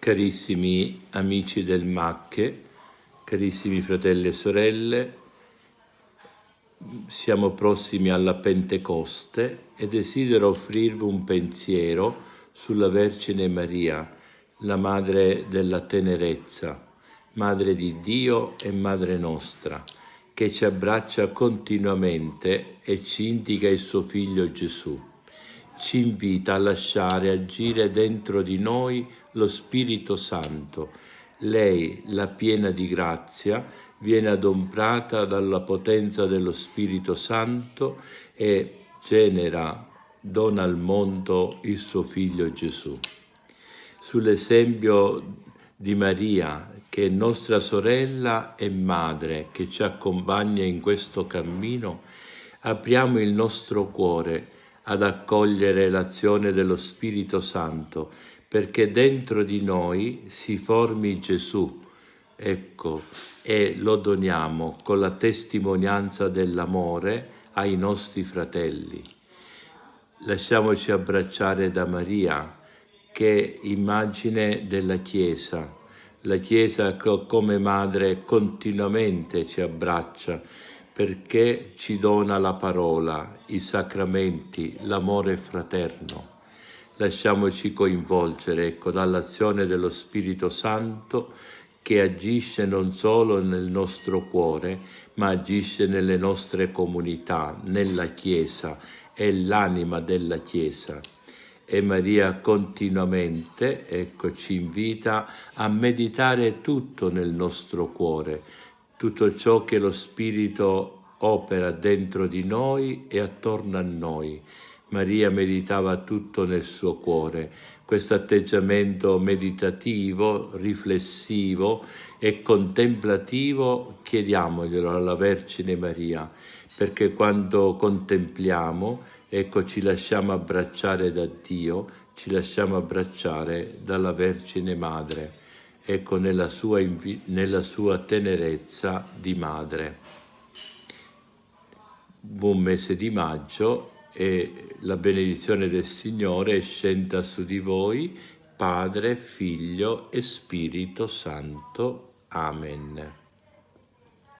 Carissimi amici del Macche, carissimi fratelli e sorelle, siamo prossimi alla Pentecoste e desidero offrirvi un pensiero sulla Vergine Maria, la Madre della Tenerezza, Madre di Dio e Madre nostra, che ci abbraccia continuamente e ci indica il suo Figlio Gesù ci invita a lasciare agire dentro di noi lo Spirito Santo. Lei, la piena di grazia, viene adombrata dalla potenza dello Spirito Santo e genera, dona al mondo il suo Figlio Gesù. Sull'esempio di Maria, che è nostra sorella e madre, che ci accompagna in questo cammino, apriamo il nostro cuore ad accogliere l'azione dello Spirito Santo, perché dentro di noi si formi Gesù, ecco, e lo doniamo con la testimonianza dell'amore ai nostri fratelli. Lasciamoci abbracciare da Maria, che è immagine della Chiesa, la Chiesa come madre continuamente ci abbraccia, perché ci dona la parola, i sacramenti, l'amore fraterno. Lasciamoci coinvolgere ecco, dall'azione dello Spirito Santo che agisce non solo nel nostro cuore, ma agisce nelle nostre comunità, nella Chiesa, è l'anima della Chiesa. E Maria continuamente ecco, ci invita a meditare tutto nel nostro cuore, tutto ciò che lo Spirito opera dentro di noi e attorno a noi. Maria meditava tutto nel suo cuore. Questo atteggiamento meditativo, riflessivo e contemplativo chiediamoglielo alla Vergine Maria, perché quando contempliamo, ecco, ci lasciamo abbracciare da Dio, ci lasciamo abbracciare dalla Vergine Madre ecco nella sua, nella sua tenerezza di madre. Buon mese di maggio e la benedizione del Signore scenda su di voi, Padre, Figlio e Spirito Santo. Amen.